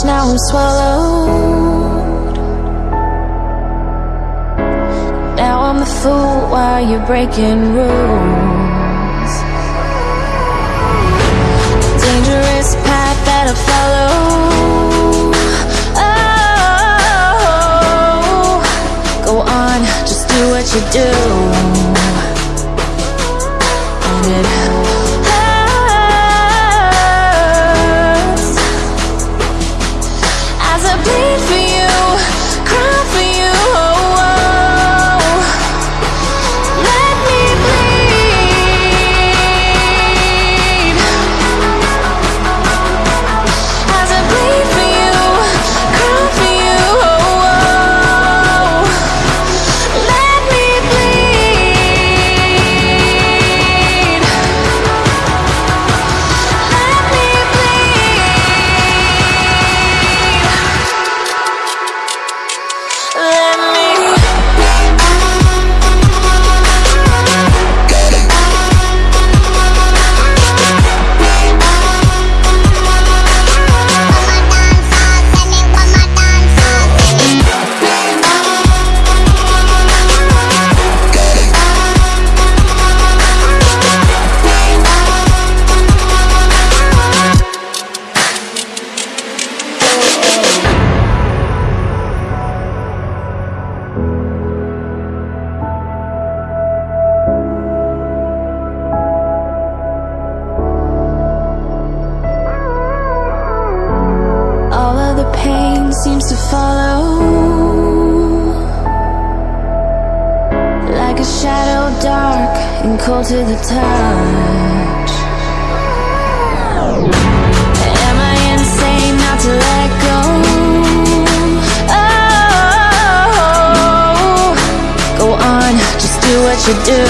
much, now I'm swallowed. Now I'm the fool while you're breaking rules. Dangerous path that I follow. Oh, go on, just do what you do. To the touch Am I insane not to let go? Oh, go on, just do what you do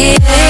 lucky.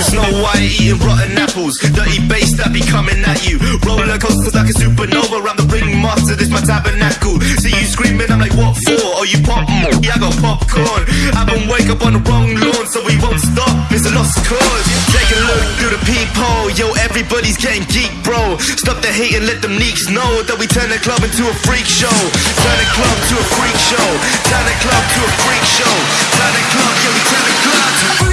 Snow White eating rotten apples. Dirty bass that be coming at you. Roller coasters like a supernova. I'm the ringmaster, this my tabernacle. See you screaming, I'm like, what for? Oh, you pop? Yeah, I got popcorn. I been wake up on the wrong lawn, so we won't stop. It's a lost cause. Take a look through the peephole. Yo, everybody's getting geek, bro. Stop the hate and let them neeks know that we turn the club into a freak show. Turn the club to a freak show. Turn the club to a freak show. Turn the club, yeah, we turn the club to a freak show.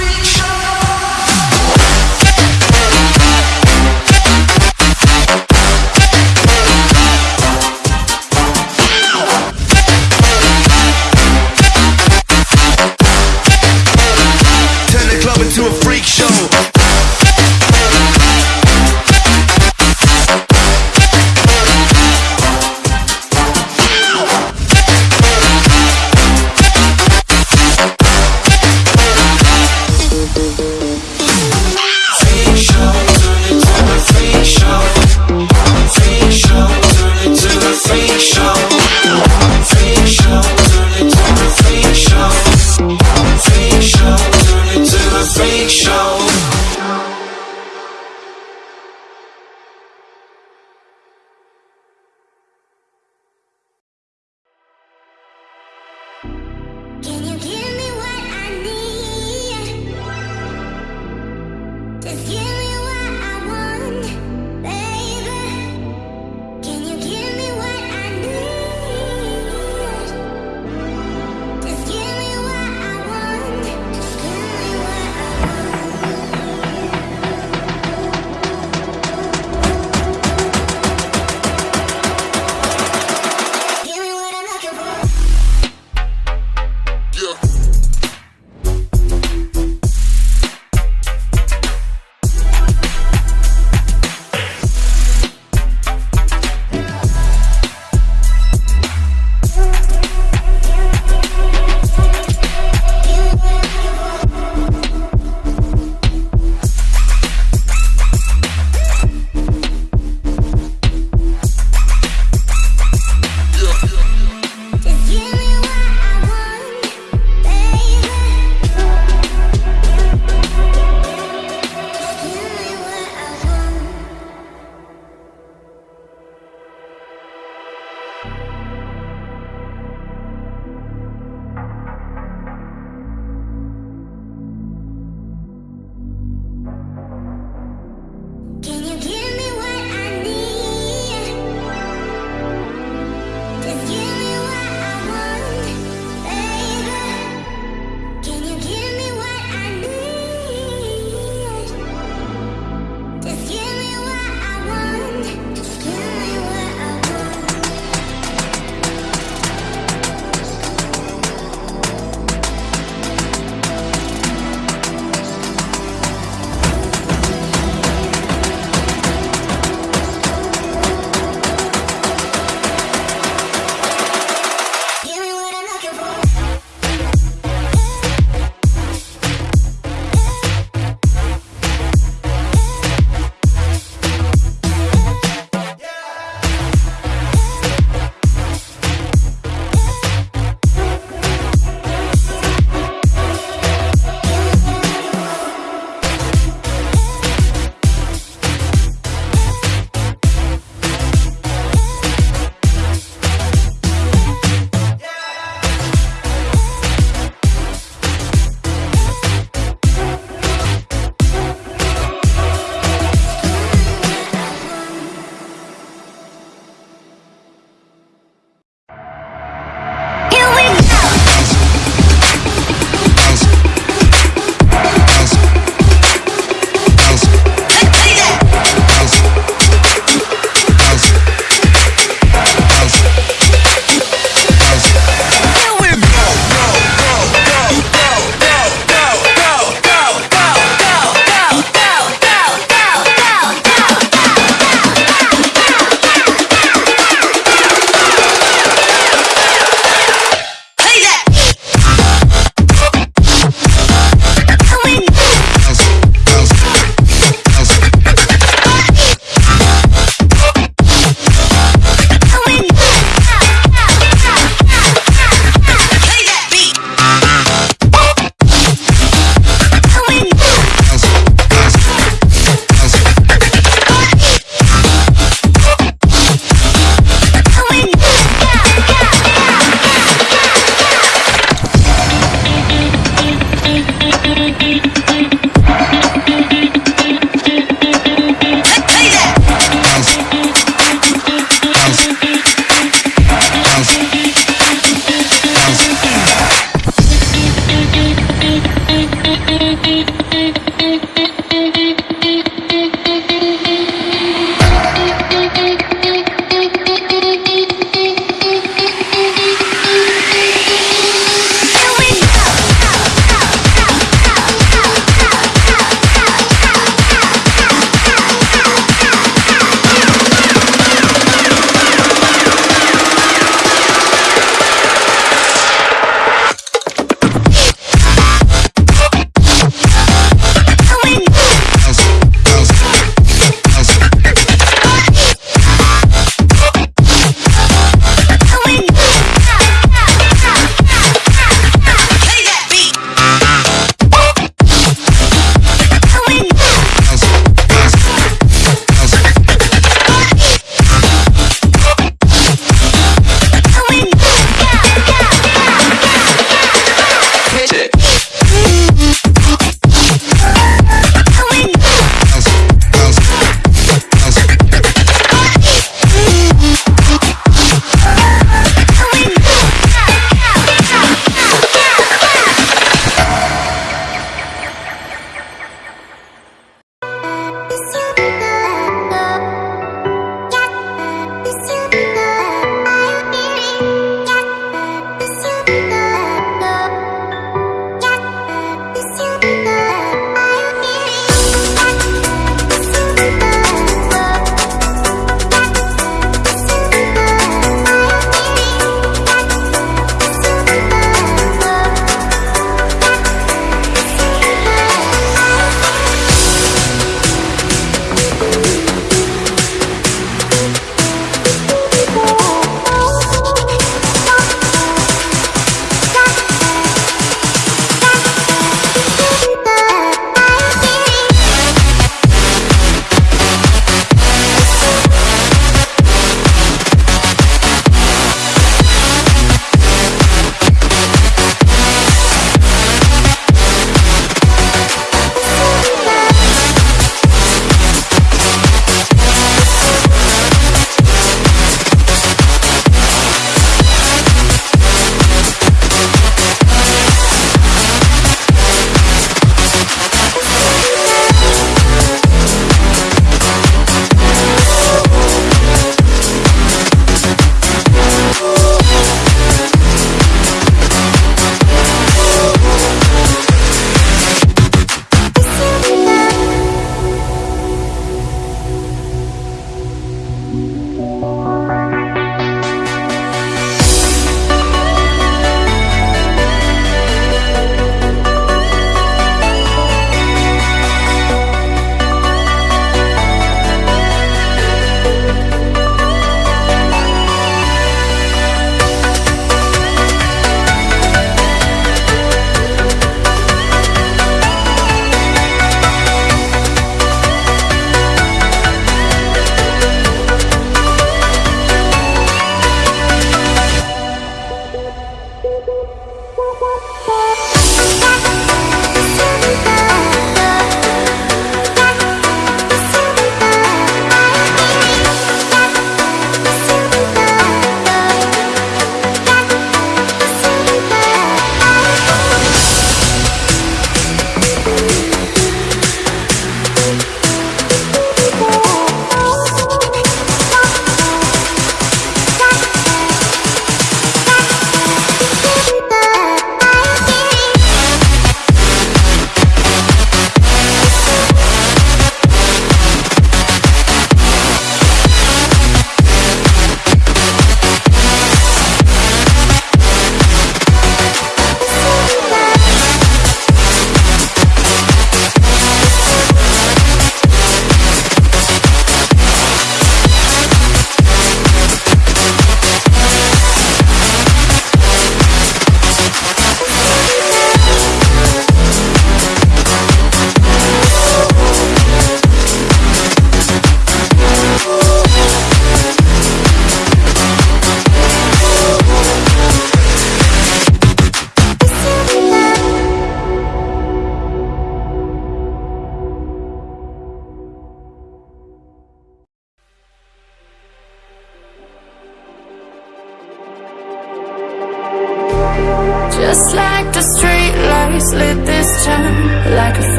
Bye.